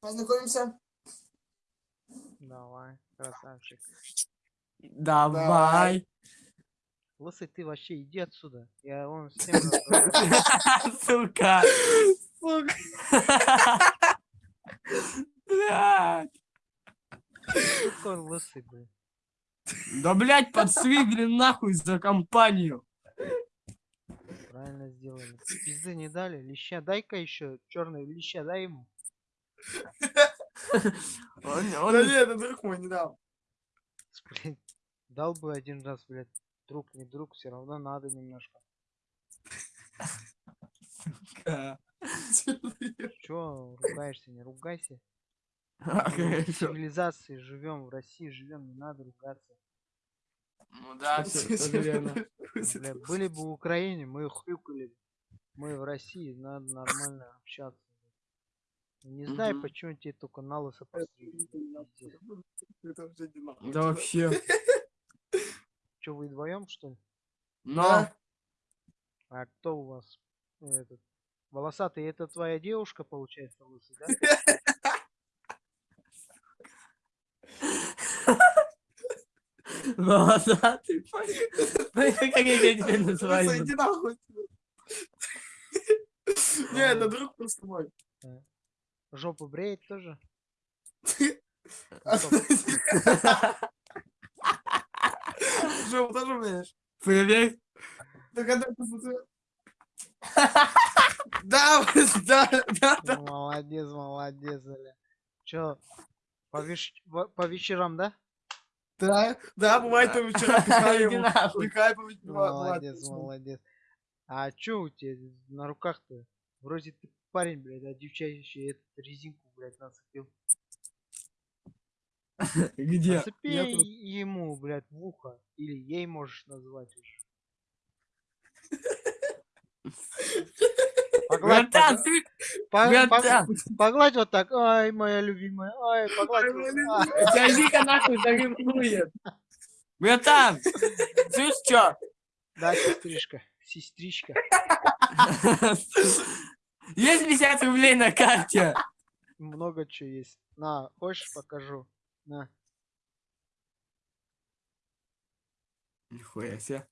познакомимся? Давай, красавчик. Давай. Лысый, ты вообще иди отсюда. Я вон всем разговариваю. Сука. Блядь. Какой лысый, блин. Да, блядь, подсвигли нахуй за компанию. Правильно сделали. Пизды не дали. Леща, дай-ка еще черный леща, дай ему. Он- Да он- нет, это друг мой не дал. Блин, дал бы один раз, блядь. Друг, не друг, все равно надо немножко. Чё ругаешься, не ругайся. В цивилизации живем, в России живем, не надо ругаться. Ну да, тоже верно. Были бы в Украине, мы хрюкали. Мы в России, надо нормально общаться. Не знаю, Мгм. почему тебе только на лысо постригли. Пиздец. Это уже не нахуй. Да вообще. Чё, вы вдвоем, что ли? Но. А кто у вас? Этот, волосатый, это твоя девушка, получается, лысый, да? Волосатый. Ну, Как я тебя называю? Иди нахуй. Не, это друг просто мой. Жопу бреет тоже? А. Жопу тоже умеешь? Привет. Да? Да, да, да, Молодец, молодец, Оля. Чё, по, веш- по вечерам, да? Да, да, бывает по вечерам пихаю по вечерам. Молодец, молодец. А чё у тебя на руках-то? Вроде ты парень, блядь, а девчачий эту резинку, блядь, нацепил. Где? Нацепи ему, блядь, в ухо. Или ей можешь назвать уже. Погладь, Братан, ты... по- по- Братан, погладь вот так, ай, моя любимая, ай, погладь. А, Вика нахуй заревнует. Братан, слышь, чё? Да, сестричка, сестричка. Есть 50 рублей на карте? Много чего есть. На, хочешь покажу? На. Нихуя себе.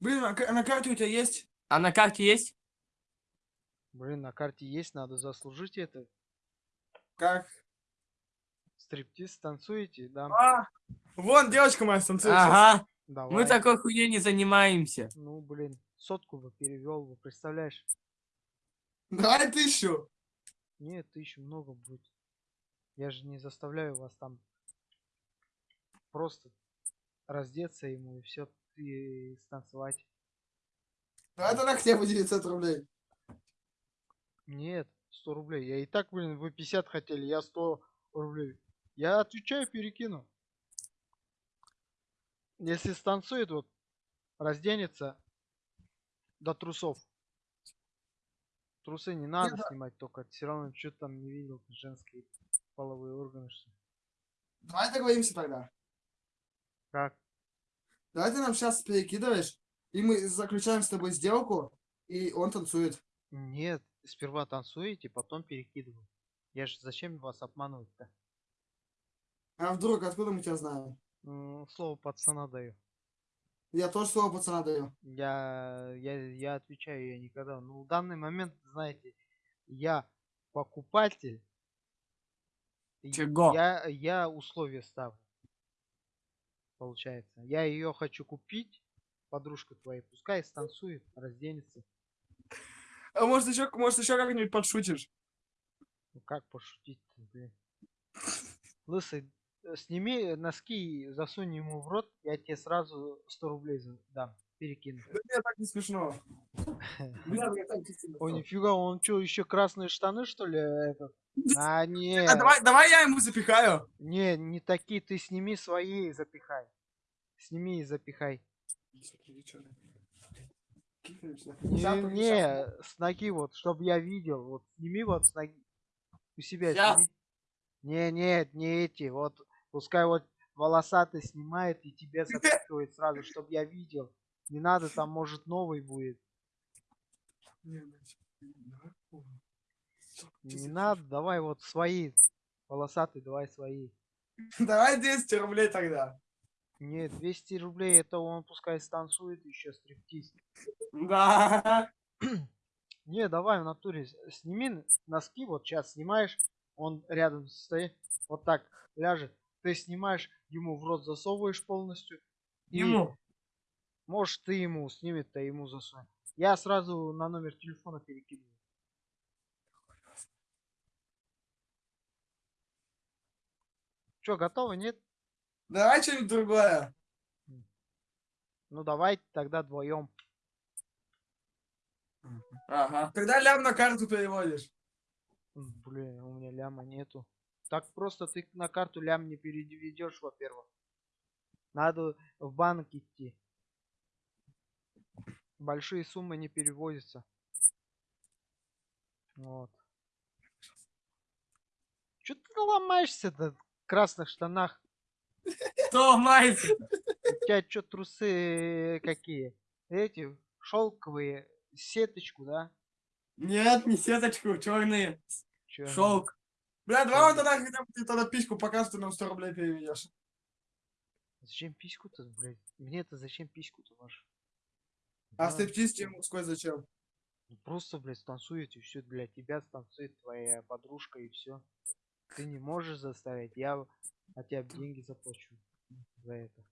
Блин, а на карте у тебя есть? А на карте есть? Блин, на карте есть, надо заслужить это. Как? Стриптиз танцуете, да? А, вон девочка моя станцует. сейчас. Ага, Давай. мы такой хуйней не занимаемся. Ну, блин, сотку бы перевел бы, представляешь? Давай тысячу. Нет, тысячу много будет. Я же не заставляю вас там просто раздеться ему и все и станцевать. Давай тогда хотя бы 900 рублей. Нет, 100 рублей. Я и так, блин, вы 50 хотели, я 100 рублей. Я отвечаю, перекину. Если станцует, вот, разденется до трусов. Трусы не надо снимать только, все равно что там не видел, женские половые органы, что. Давай договоримся тогда. Как? Давай ты нам сейчас перекидываешь, и мы заключаем с тобой сделку, и он танцует. Нет, сперва танцуете, потом перекидываю. Я же зачем вас обманывать-то? А вдруг, откуда мы тебя знаем? М, Слово пацана даю. Я тоже слово пацана даю. Я, я, я отвечаю, я никогда. Ну, в данный момент, знаете, я покупатель. Чего? Я, я условия ставлю. Получается. Я ее хочу купить, подружка твоя, пускай станцует, разденется. А может еще, может еще как-нибудь подшутишь? Ну как пошутить блин. Лысый, сними носки, засунь ему в рот, я тебе сразу 100 рублей дам, перекину. Да мне так не смешно. Бля, мне так не смешно. О, нифига, он что, еще красные штаны, что ли, этот? А, не, А давай, давай я ему запихаю. не, не такие, ты сними свои и запихай. Сними и запихай. Не, не, с ноги вот, чтобы я видел, вот, сними вот с ноги. У себя Щас. сними. Не, нет, не эти, вот, пускай вот волосатый снимает и тебе запихивает сразу, чтобы я видел. Не надо, там может новый будет. Не надо, давай вот свои. Волосатый, давай свои. Давай 200 рублей тогда. Нет, 200 рублей, это он пускай станцует еще стриптиз. Да. Не, давай в натуре сними носки, вот сейчас снимаешь, он рядом стоит, вот так ляжет. Ты снимаешь, ему в рот засовываешь полностью. и Ему. Может, ты ему снимет, а ему засунь. Я сразу на номер телефона перекидываю. Че, готово, нет? Давай что-нибудь другое. Ну давай тогда вдвоем. Ага. Когда лям на карту переводишь? Блин, у меня ляма нету. Так просто ты на карту лям не переведешь, во-первых. Надо в банк идти. Большие суммы не переводятся. Вот. Че ты ломаешься-то в красных штанах? Кто ломается? У тебя что, трусы какие? Эти шелковые, сеточку, да? Нет, не сеточку, черные. Чё, Шелк. Бля, давай вот тогда, хотя бы ты тогда письку покажешь, ты нам 100 рублей переведешь. Зачем письку-то, блядь? Мне-то зачем письку-то ваш? А стриптиз тебе мужской зачем? Ну, Просто, блядь, станцуете, все для тебя станцует твоя подружка и все. Ты не можешь заставить, я от тебя деньги заплачу за это.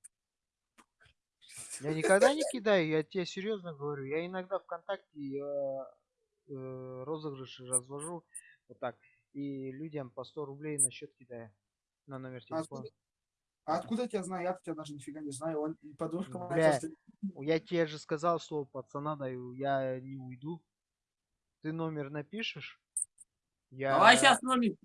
Я никогда не кидаю, я тебе серьезно говорю. Я иногда ВКонтакте э, э, розыгрыши развожу вот так. И людям по 100 рублей на счет кидаю. На номер А телефона. а откуда я тебя знаю? Я тебя даже нифига не знаю. Он и подружка моя. Я тебе же сказал, что пацана даю, я не уйду. Ты номер напишешь? Я... Давай сейчас номер.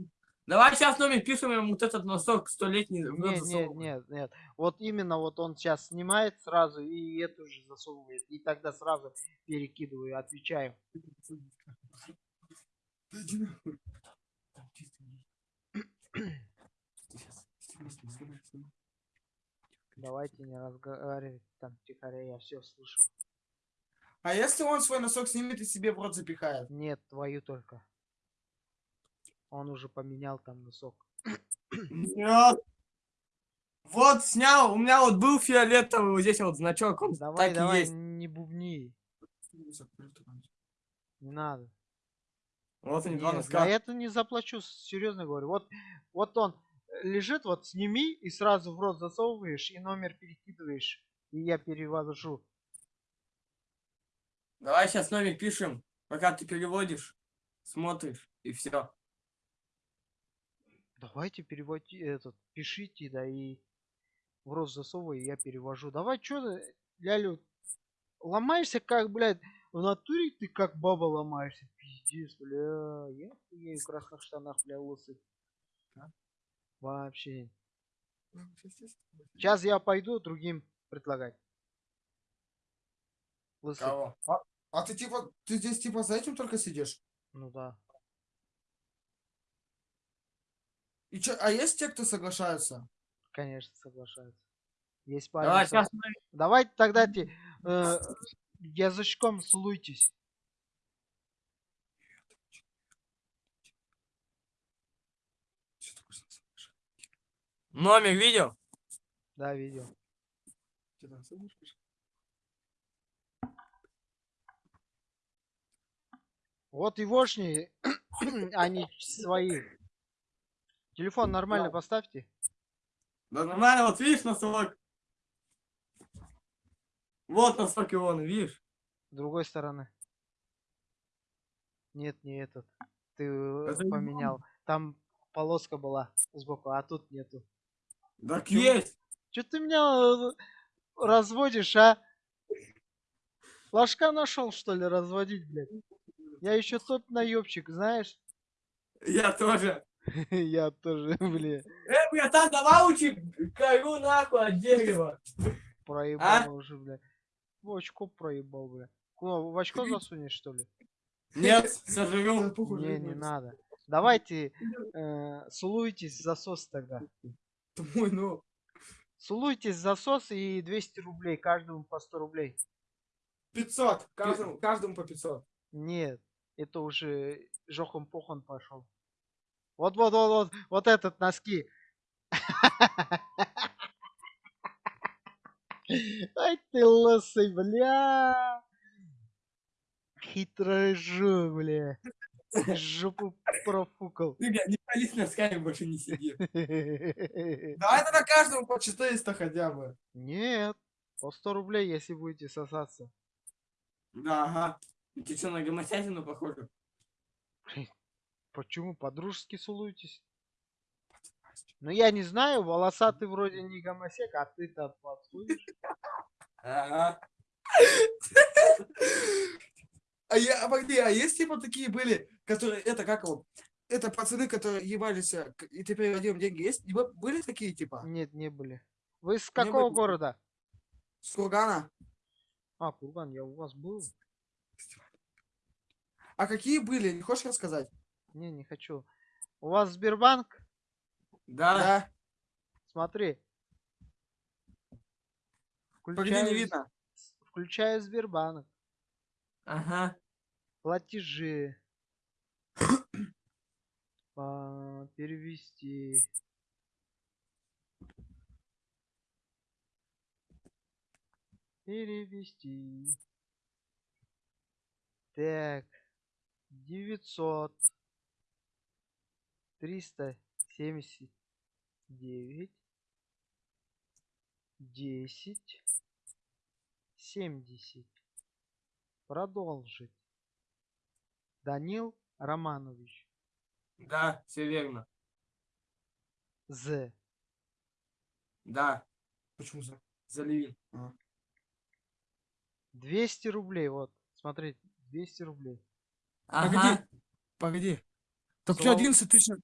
Давай сейчас номер пишем ему вот этот носок столетний. Нет, нет, нет, нет. Вот именно вот он сейчас снимает сразу и эту же засовывает. И тогда сразу перекидываю, отвечаю. Да иди нахуй. Там чисто не- Сейчас, снимай, снимай, снимай, снимай. Давайте не разговаривать там тихоря, я все слышу. А если он свой носок снимет и себе в рот запихает? Нет, твою только. Он уже поменял там носок. Нет. Вот снял, у меня вот был фиолетовый, вот здесь вот значок, он Давай, так и давай, есть. не бубни. Не надо. Вот они два носка. за это не заплачу, серьезно говорю. Вот, вот он э, лежит, вот сними и сразу в рот засовываешь и номер перекидываешь. И я перевожу. Давай сейчас номер пишем, пока ты переводишь, смотришь, и все. Давайте переводи этот, пишите, да, и в рот засовывай, и я перевожу. Давай, что ты, лялю, ломаешься как, блядь, в натуре ты как баба ломаешься. Пиздец, бля, я хуею в красных штанах, бля, лысый. Да? Вообще. Ну. Сейчас я пойду другим предлагать. Лысый. Кого? А ты типа, ты здесь типа за этим только сидишь? Ну да. И чё, а есть те, кто соглашаются? Конечно, соглашаются. Есть Давай парень. со- сейчас. Давайте тогда те, э, язычком целуйтесь. Номер видел? Да, видел. Вот егошни, они свои. Телефон нормально Да. поставьте. Да нормально, вот видишь носок? Вот носок его, видишь? С другой стороны. Нет, не этот. Ты Это не поменял. Там полоска была сбоку, а тут нету. Так Чё? есть. Че ты меня э, разводишь, а? Ложка нашел, что ли, разводить, блядь? Я еще тот наебчик, знаешь? Я тоже. Я тоже, блин, Э, братан, давай учи кору нахуй от дерева. проебал уже, бля. В очко проебал, бля. Куда, в очко засунешь, что ли? Нет, похуй, Не, не надо. Давайте э, сулуйтесь засос тогда. Мой, ну. Сулуйтесь засос и 200 рублей, каждому по 100 рублей. 500. Каждому, каждому по 500. Нет, Это уже жохом похон пошел. Вот, вот, вот, вот, вот этот носки. Ай ты лысый, бля. Хитрый жу, бля. Жопу профукал. Ты, бля, не пались носками, больше не сиди. Давай тогда каждому по 400 хотя бы. Нет, по 100 рублей, если будете сосаться. Да, ага. Ты что, на гомосятину похоже? Почему? По-дружески целуетесь? Ну я не знаю, волосатый вроде не гомосек, а ты-то подходишь. Ага. А я, а погоди, а есть типа такие были, которые, это как его, это пацаны, которые ебались, э, и ты переводил деньги, есть? Были такие типа? Нет, не были. Вы с Не какого города? С Кургана? А, Курган, я у вас был? А какие были, не хочешь рассказать? Не, не хочу. У вас Сбербанк? Да. Да. Смотри. Погоди, Включаю, не с- видно. включаю Сбербанк. Ага. Платежи. А, перевести. Перевести. Так. 900. 379. 10. 70. Продолжить. Данил Романович. Да, все верно. З. Да. Почему за? За Левин. 200 рублей, вот. Смотрите, 200 рублей. Погоди. Погоди. Так у тебя Слава- 11 тысяч.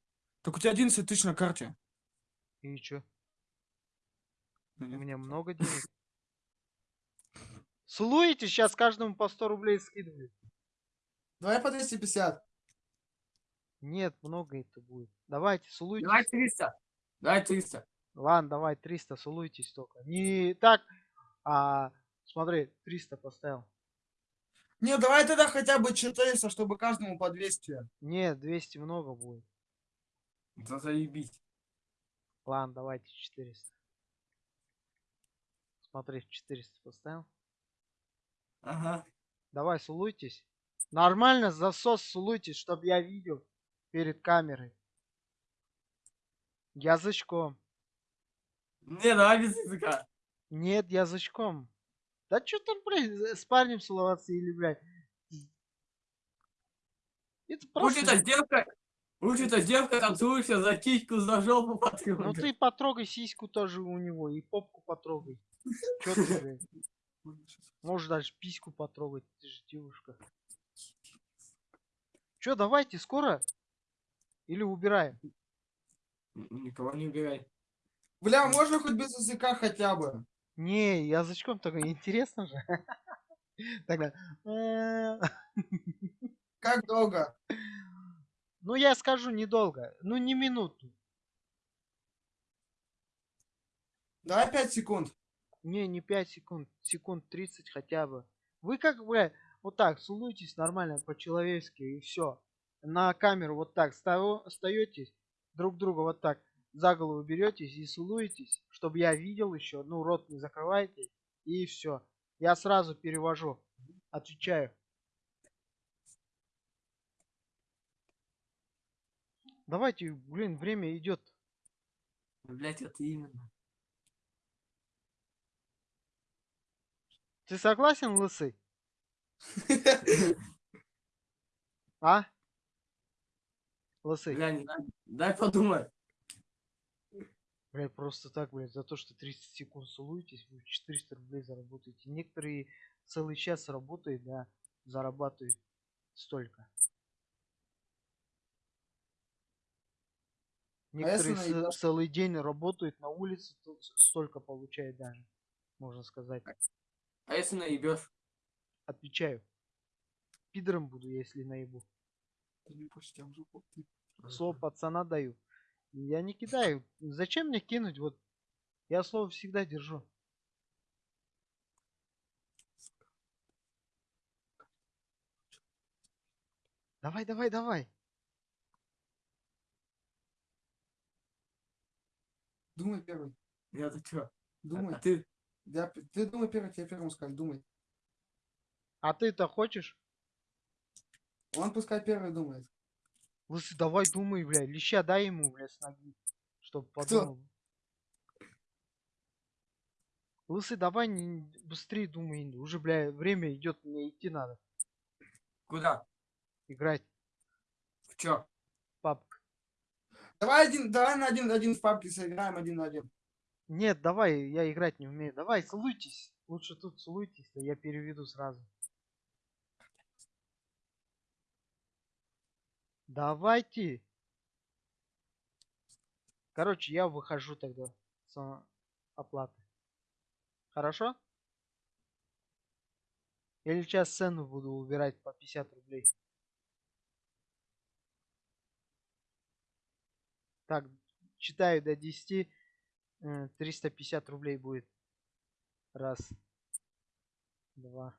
Так у тебя 11 тысяч на карте. И чё? Ну, У нет. меня много денег. Слуете, сейчас каждому по 100 рублей скидываю. Давай по 250. Нет, много это будет. Давайте, сулуйтесь. Давай 300. Давай 300. Ладно, давай, 300, сулуйтесь только. Не так, а смотри, 300 поставил. Не, давай тогда хотя бы 400, чтобы каждому по 200. Нет, 200 много будет. Да заебись. Ладно, давайте 400. Смотри, 400 поставил. Ага. Давай, сулуйтесь. Нормально засос сулуйтесь, чтобы я видел перед камерой. Язычком. Не, давай без языка. Нет, язычком. Да что там, блядь, с парнем целоваться или, блядь. Это просто... эта девка... Лучше эта девка танцуешься за кичку, за жопу Ну потрогай. ты потрогай сиську тоже у него и попку потрогай. Чё ты? Можешь даже письку потрогать, ты же девушка. Чё, давайте, скоро? Или убираем? Никого не убирай. Бля, можно хоть без языка хотя бы? Не, язычком только интересно же. Тогда. Как долго? Ну, я скажу недолго. Ну, не минуту. Давай 5 секунд. Не, не 5 секунд. Секунд 30 хотя бы. Вы как, бля, вот так, сулуйтесь нормально, по-человечески, и все. На камеру вот так остаетесь, друг друга вот так за голову беретесь и сулуетесь, чтобы я видел еще. Ну, рот не закрывайте. И все. Я сразу перевожу. Отвечаю. Давайте, блин, время идет. Блять, это именно. Ты согласен, лысый? А? Лысый. Бля. Дай подумать. Блядь, просто так, блядь, за то, что 30 секунд сулуетесь, вы 400 рублей заработаете. Некоторые целый час работают, да, зарабатывают столько. Некоторые если ц- наебашь- целый день работают на улице, столько получают даже, можно сказать. А если наебешь? Отвечаю. Пидором буду, если наебу. Слово пацана даю. Я не кидаю. Зачем мне кинуть? Вот я слово всегда держу. Давай, давай, давай. Думай первый. Я-то чё? Думай. А ты? Я ты думай первый, тебе первому сказать. Думай. А ты-то хочешь? Он пускай первый думает. Лысый, давай думай, бля. Леща дай ему, бля, с ноги. Чтоб подумал. Лысый, давай не, быстрее думай. Уже, бля, время идет, мне идти надо. Куда? Играть. В чё? Давай один, давай на один, один в папке сыграем один на один. Нет, давай, я играть не умею. Давай, целуйтесь. Лучше тут целуйтесь, а я переведу сразу. Давайте. Короче, я выхожу тогда с оплаты. Хорошо? Или сейчас цену буду убирать по 50 рублей. Так, читаю до 10. э, 350 рублей будет. Раз. Два.